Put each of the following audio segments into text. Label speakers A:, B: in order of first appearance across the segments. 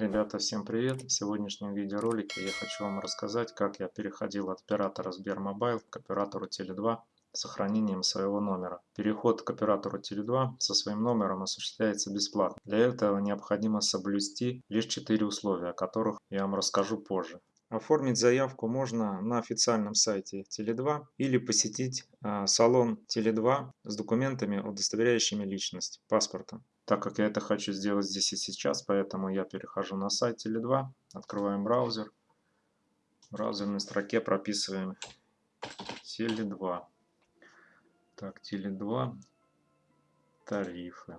A: Ребята, всем привет! В сегодняшнем видеоролике я хочу вам рассказать, как я переходил от оператора Сбермобайл к оператору Теле2 с сохранением своего номера. Переход к оператору Теле2 со своим номером осуществляется бесплатно. Для этого необходимо соблюсти лишь 4 условия, о которых я вам расскажу позже. Оформить заявку можно на официальном сайте Теле2 или посетить э, салон Теле2 с документами, удостоверяющими личность, паспортом. Так как я это хочу сделать здесь и сейчас, поэтому я перехожу на сайт Теле2, открываем браузер. В браузерной строке прописываем Теле2. Так, Теле2, тарифы.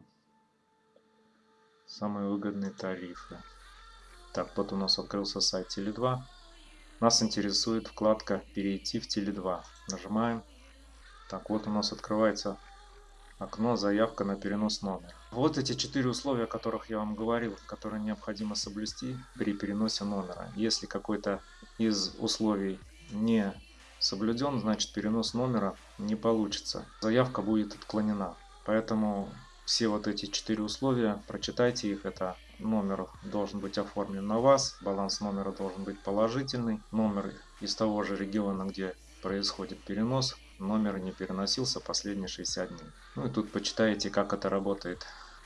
A: Самые выгодные тарифы. Так, вот у нас открылся сайт Теле2. Нас интересует вкладка «Перейти в Теле2». Нажимаем. Так, вот у нас открывается окно «Заявка на перенос номера». Вот эти четыре условия, о которых я вам говорил, которые необходимо соблюсти при переносе номера. Если какой-то из условий не соблюден, значит перенос номера не получится. Заявка будет отклонена. Поэтому все вот эти четыре условия, прочитайте их. Это номер должен быть оформлен на вас, баланс номера должен быть положительный, номер из того же региона, где происходит перенос, номер не переносился последние 60 дней. Ну и тут почитаете, как это работает.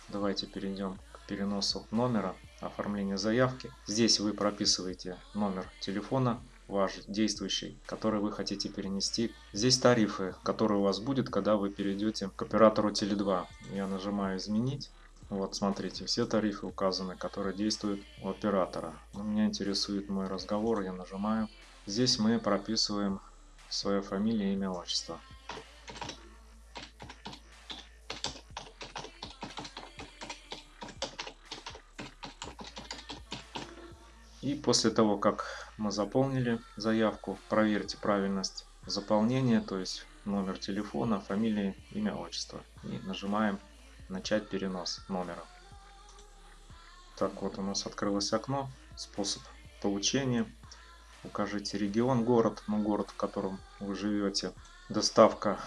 A: Давайте перейдем к переносу номера, оформление заявки. Здесь вы прописываете номер телефона, ваш действующий, который вы хотите перенести. Здесь тарифы, которые у вас будет, когда вы перейдете к оператору Теле2. Я нажимаю «Изменить». Вот смотрите, все тарифы указаны, которые действуют у оператора. Но меня интересует мой разговор, я нажимаю. Здесь мы прописываем свое фамилия, имя, отчество. И после того, как мы заполнили заявку, проверьте правильность заполнения, то есть номер телефона, фамилия, имя, отчество. И нажимаем «Начать перенос номера». Так, вот у нас открылось окно, способ получения. Укажите регион, город, ну город, в котором вы живете. Доставка.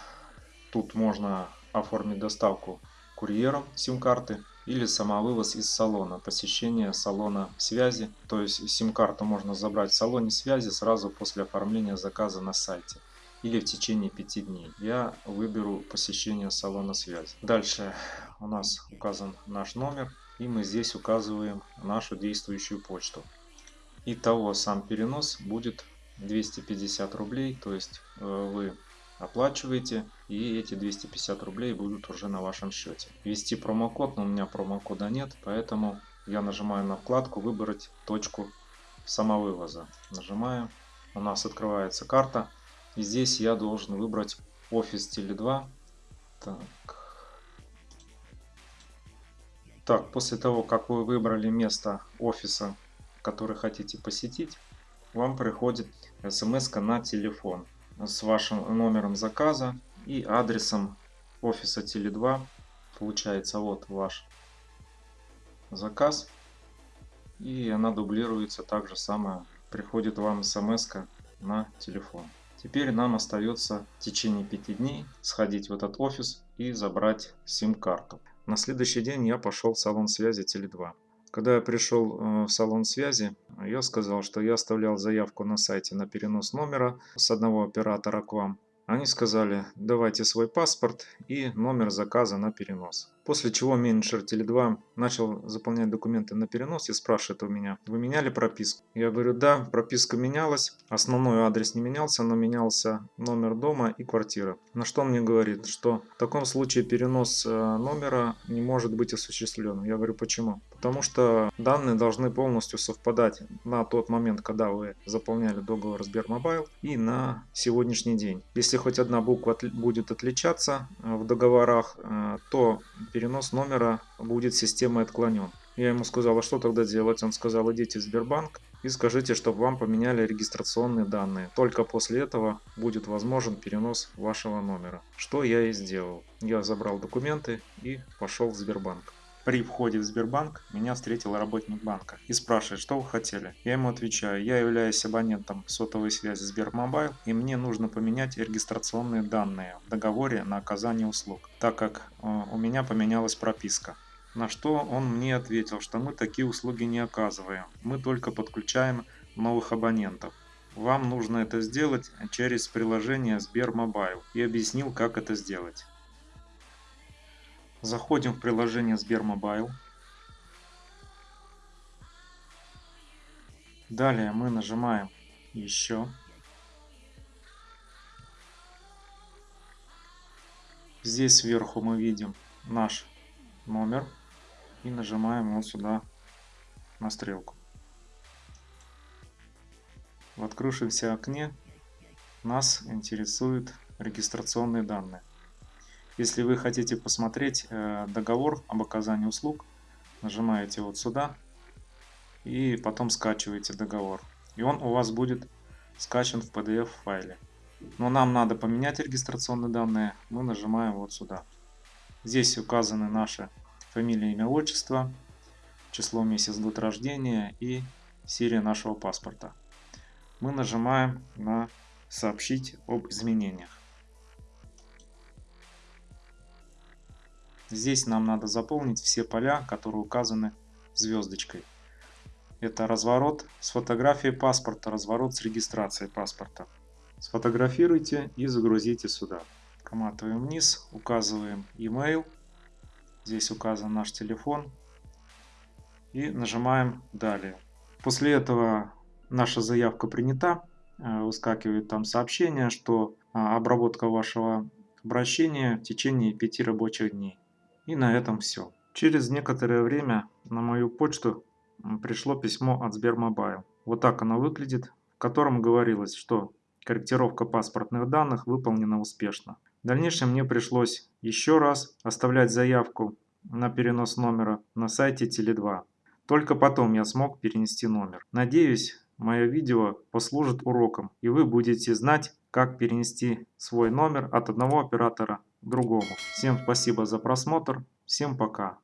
A: Тут можно оформить доставку курьером сим-карты или самовывоз из салона, посещение салона связи. То есть сим-карту можно забрать в салоне связи сразу после оформления заказа на сайте или в течение 5 дней. Я выберу посещение салона связи. Дальше у нас указан наш номер и мы здесь указываем нашу действующую почту. Итого сам перенос будет 250 рублей, то есть э, вы оплачиваете и эти 250 рублей будут уже на вашем счете. Ввести промокод, но у меня промокода нет, поэтому я нажимаю на вкладку «Выбрать точку самовывоза». Нажимаю, у нас открывается карта и здесь я должен выбрать офис Теле2. Так. так, после того, как вы выбрали место офиса который хотите посетить, вам приходит смс на телефон с вашим номером заказа и адресом офиса Теле2. Получается вот ваш заказ. И она дублируется так же самое. Приходит вам смс на телефон. Теперь нам остается в течение 5 дней сходить в этот офис и забрать сим-карту. На следующий день я пошел в салон связи Теле2. Когда я пришел э, в салон связи, я сказал, что я оставлял заявку на сайте на перенос номера с одного оператора к вам. Они сказали, давайте свой паспорт и номер заказа на перенос. После чего менеджер Теле2 начал заполнять документы на перенос и спрашивает у меня, вы меняли прописку? Я говорю, да, прописка менялась, основной адрес не менялся, но менялся номер дома и квартира. На что он мне говорит, что в таком случае перенос э, номера не может быть осуществлен. Я говорю, почему? Потому что данные должны полностью совпадать на тот момент, когда вы заполняли договор Сбермобайл и на сегодняшний день. Если хоть одна буква будет отличаться э, в договорах, э, то номера будет системой отклонен. Я ему сказал, а что тогда делать? Он сказал, идите в Сбербанк и скажите, чтобы вам поменяли регистрационные данные. Только после этого будет возможен перенос вашего номера. Что я и сделал. Я забрал документы и пошел в Сбербанк. При входе в Сбербанк меня встретил работник банка и спрашивает, что вы хотели. Я ему отвечаю, я являюсь абонентом сотовой связи Сбермобайл и мне нужно поменять регистрационные данные в договоре на оказание услуг, так как э, у меня поменялась прописка. На что он мне ответил, что мы такие услуги не оказываем, мы только подключаем новых абонентов. Вам нужно это сделать через приложение Сбермобайл и объяснил, как это сделать. Заходим в приложение Сбермобайл. Далее мы нажимаем «Еще». Здесь сверху мы видим наш номер и нажимаем вот сюда на стрелку. В открывшемся окне нас интересуют регистрационные данные. Если вы хотите посмотреть э, договор об оказании услуг, нажимаете вот сюда и потом скачиваете договор. И он у вас будет скачан в PDF файле. Но нам надо поменять регистрационные данные, мы нажимаем вот сюда. Здесь указаны наши фамилия, имя, отчество, число, месяц, год рождения и серия нашего паспорта. Мы нажимаем на «Сообщить об изменениях». Здесь нам надо заполнить все поля, которые указаны звездочкой. Это разворот с фотографией паспорта, разворот с регистрацией паспорта. Сфотографируйте и загрузите сюда. Коматываем вниз, указываем email. Здесь указан наш телефон. И нажимаем «Далее». После этого наша заявка принята. Э, выскакивает там сообщение, что а, обработка вашего обращения в течение 5 рабочих дней. И на этом все. Через некоторое время на мою почту пришло письмо от Сбермобайл. Вот так оно выглядит, в котором говорилось, что корректировка паспортных данных выполнена успешно. В дальнейшем мне пришлось еще раз оставлять заявку на перенос номера на сайте Теле2. Только потом я смог перенести номер. Надеюсь, мое видео послужит уроком и вы будете знать, как перенести свой номер от одного оператора другому. Всем спасибо за просмотр, всем пока.